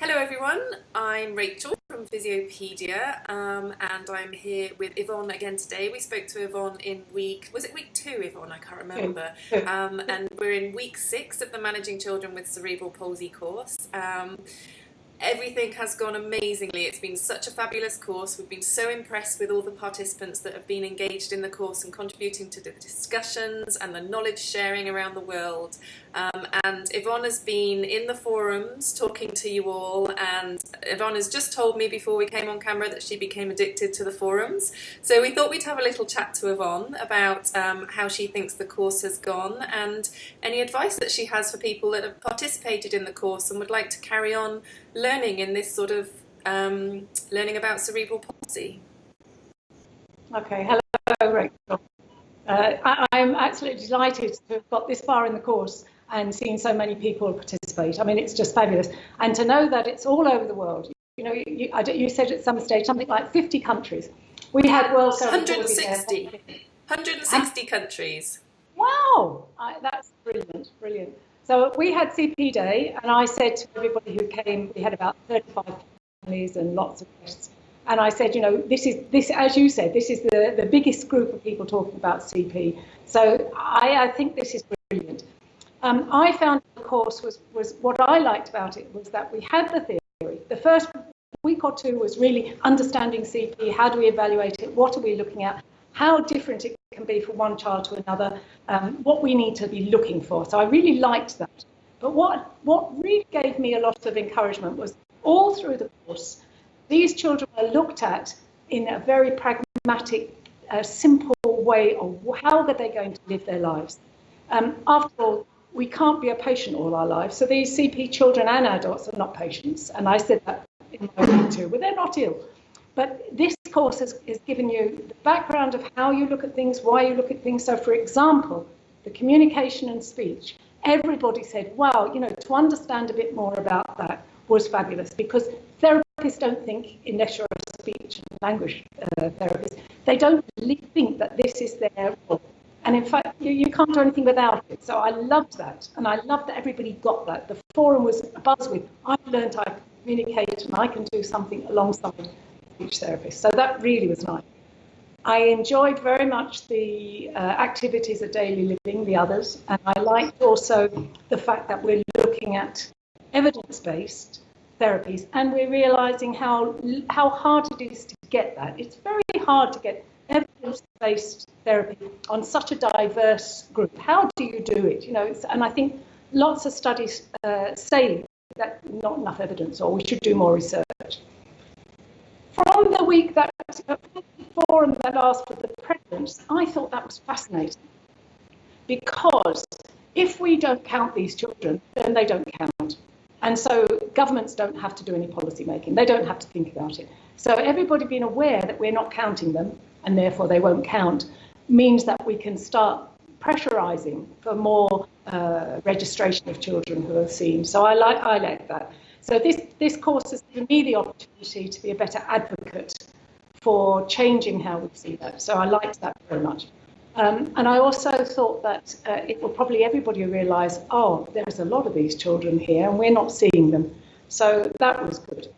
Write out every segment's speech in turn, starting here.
Hello everyone, I'm Rachel from Physiopedia um, and I'm here with Yvonne again today. We spoke to Yvonne in week, was it week two Yvonne? I can't remember. Um, and we're in week six of the Managing Children with Cerebral Palsy course. Um, Everything has gone amazingly. It's been such a fabulous course. We've been so impressed with all the participants that have been engaged in the course and contributing to the discussions and the knowledge sharing around the world. Um, and Yvonne has been in the forums talking to you all and Yvonne has just told me before we came on camera that she became addicted to the forums. So we thought we'd have a little chat to Yvonne about um, how she thinks the course has gone and any advice that she has for people that have participated in the course and would like to carry on learning in this sort of um, learning about cerebral palsy. Okay, hello Rachel. Uh, I, I'm absolutely delighted to have got this far in the course and seen so many people participate. I mean, it's just fabulous. And to know that it's all over the world. You know, you, you said at some stage something like 50 countries. We had World 160. 160 countries. Wow, I, that's brilliant, brilliant. So we had CP Day, and I said to everybody who came, we had about 35 families and lots of guests. And I said, you know, this is this, as you said, this is the, the biggest group of people talking about CP. So I, I think this is brilliant. Um, I found the course was was what I liked about it was that we had the theory. The first week or two was really understanding CP. How do we evaluate it? What are we looking at? How different it can be from one child to another, um, what we need to be looking for. So I really liked that. But what, what really gave me a lot of encouragement was all through the course, these children were looked at in a very pragmatic, uh, simple way of how are they going to live their lives. Um, after all, we can't be a patient all our lives. So these CP children and adults are not patients. And I said that in my week too, but they're not ill. But this course has, is giving you the background of how you look at things, why you look at things. So, for example, the communication and speech. Everybody said, wow, you know, to understand a bit more about that was fabulous because therapists don't think, unless you're a speech and language uh, therapist, they don't really think that this is their role. And in fact, you, you can't do anything without it. So I loved that. And I loved that everybody got that. The forum was buzz with, I've learned I communicate and I can do something alongside speech therapist. So that really was nice. I enjoyed very much the uh, activities of daily living, the others, and I liked also the fact that we're looking at evidence-based therapies and we're realizing how how hard it is to get that. It's very hard to get evidence-based therapy on such a diverse group. How do you do it? You know, and I think lots of studies uh, say that not enough evidence or we should do more research from the week that forum that asked for the preference, I thought that was fascinating because if we don't count these children, then they don't count. And so governments don't have to do any policy making. They don't have to think about it. So everybody being aware that we're not counting them and therefore they won't count means that we can start pressurizing for more uh, registration of children who are seen. So I like, I like that. So this, this course has given me the opportunity to be a better advocate for changing how we see that. So I liked that very much. Um, and I also thought that uh, it will probably everybody realise, oh, there's a lot of these children here and we're not seeing them. So that was good.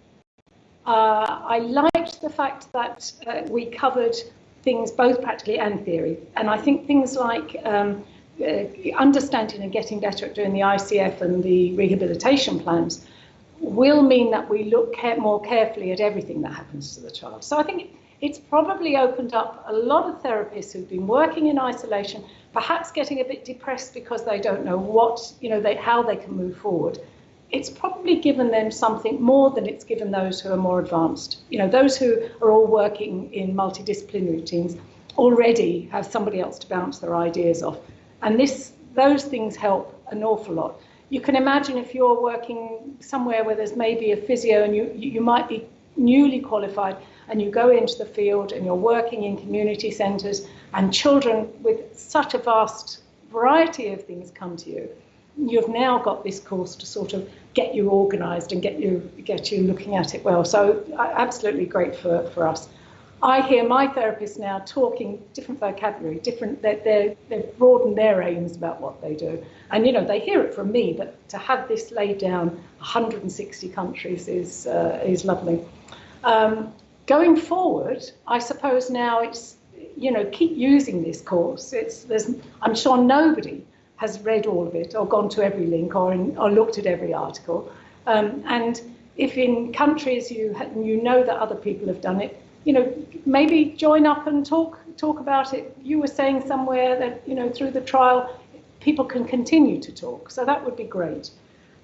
Uh, I liked the fact that uh, we covered things both practically and theory. And I think things like um, uh, understanding and getting better at doing the ICF and the rehabilitation plans will mean that we look care more carefully at everything that happens to the child. So I think it's probably opened up a lot of therapists who've been working in isolation, perhaps getting a bit depressed because they don't know what, you know, they, how they can move forward. It's probably given them something more than it's given those who are more advanced. You know, those who are all working in multidisciplinary teams already have somebody else to bounce their ideas off. And this, those things help an awful lot you can imagine if you're working somewhere where there's maybe a physio and you, you might be newly qualified and you go into the field and you're working in community centres and children with such a vast variety of things come to you. You've now got this course to sort of get you organised and get you get you looking at it well. So absolutely great for, for us. I hear my therapists now talking different vocabulary, different. They're, they've broadened their aims about what they do, and you know they hear it from me. But to have this laid down 160 countries is uh, is lovely. Um, going forward, I suppose now it's you know keep using this course. It's there's I'm sure nobody has read all of it or gone to every link or in, or looked at every article, um, and if in countries you you know that other people have done it, you know, maybe join up and talk talk about it. You were saying somewhere that you know through the trial, people can continue to talk, so that would be great.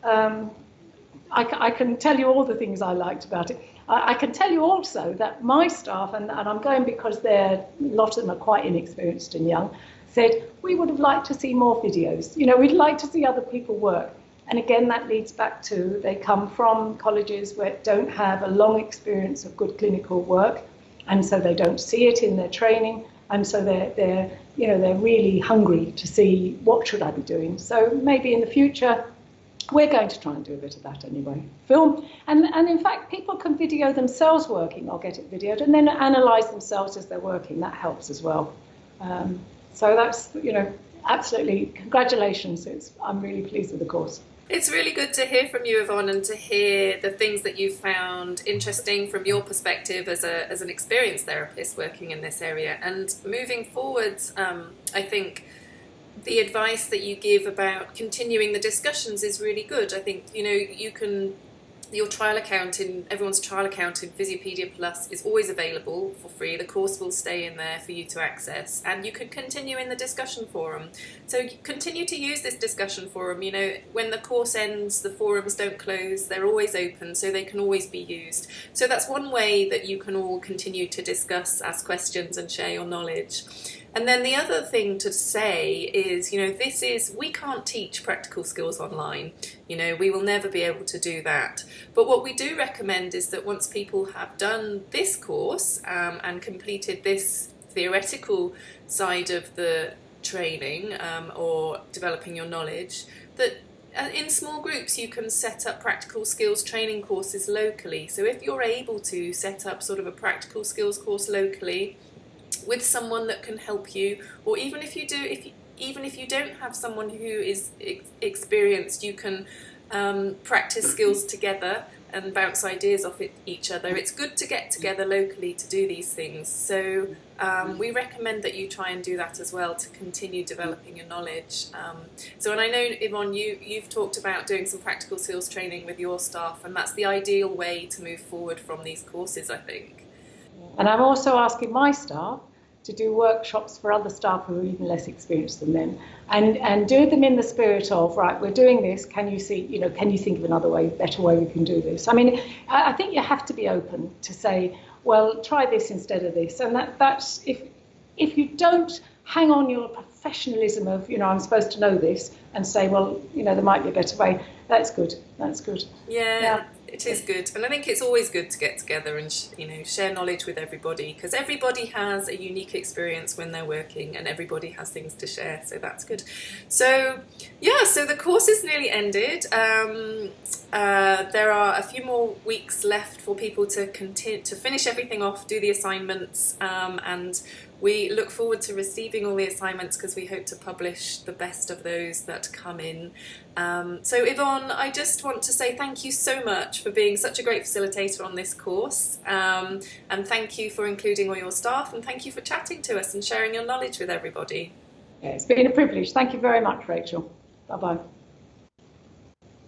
Um, I, can tell you all the things I liked about it. I, I can tell you also that my staff, and, and I'm going because they're, a lot of them are quite inexperienced and young, said we would have liked to see more videos. You know, we'd like to see other people work. And again, that leads back to they come from colleges where don't have a long experience of good clinical work, and so they don't see it in their training, and so they're they're you know they're really hungry to see what should I be doing. So maybe in the future, we're going to try and do a bit of that anyway. Film, and and in fact, people can video themselves working or get it videoed, and then analyse themselves as they're working. That helps as well. Um, so that's you know absolutely congratulations. It's, I'm really pleased with the course. It's really good to hear from you, Yvonne, and to hear the things that you've found interesting from your perspective as, a, as an experienced therapist working in this area. And moving forwards, um, I think the advice that you give about continuing the discussions is really good. I think, you know, you can your trial account in everyone's trial account in Physiopedia Plus is always available for free. The course will stay in there for you to access, and you can continue in the discussion forum. So continue to use this discussion forum. You know, when the course ends, the forums don't close; they're always open, so they can always be used. So that's one way that you can all continue to discuss, ask questions, and share your knowledge. And then the other thing to say is, you know, this is, we can't teach practical skills online. You know, we will never be able to do that. But what we do recommend is that once people have done this course um, and completed this theoretical side of the training um, or developing your knowledge, that uh, in small groups you can set up practical skills training courses locally. So if you're able to set up sort of a practical skills course locally, with someone that can help you or even if you do if you, even if you don't have someone who is ex experienced you can um, practice skills together and bounce ideas off it, each other. It's good to get together locally to do these things. So um, we recommend that you try and do that as well to continue developing your knowledge. Um, so and I know Yvonne, you, you've talked about doing some practical skills training with your staff and that's the ideal way to move forward from these courses, I think. And I'm also asking my staff to do workshops for other staff who are even less experienced than them and and do them in the spirit of right we're doing this. Can you see you know can you think of another way better way we can do this? I mean i, think you have to be open to say well try this instead of this. And that that's if if you don't hang on your professionalism of you know i'm supposed to know this and say well you know there might be a better way. That's good. That's good. Yeah. yeah. it is good. And i think it's always good to get together and you know share knowledge with everybody because everybody has a unique experience when they're working and everybody has things to share so that's good. So yeah so the course is nearly ended. Um, uh, there are a few more weeks left for people to continue to finish everything off do the assignments um, and we look forward to receiving all the assignments because we hope to publish the best of those that come in. Um, so Yvonne, I just want to say thank you so much for being such a great facilitator on this course um, and thank you for including all your staff and thank you for chatting to us and sharing your knowledge with everybody. Yeah, it's been a privilege. Thank you very much, Rachel. Bye-bye.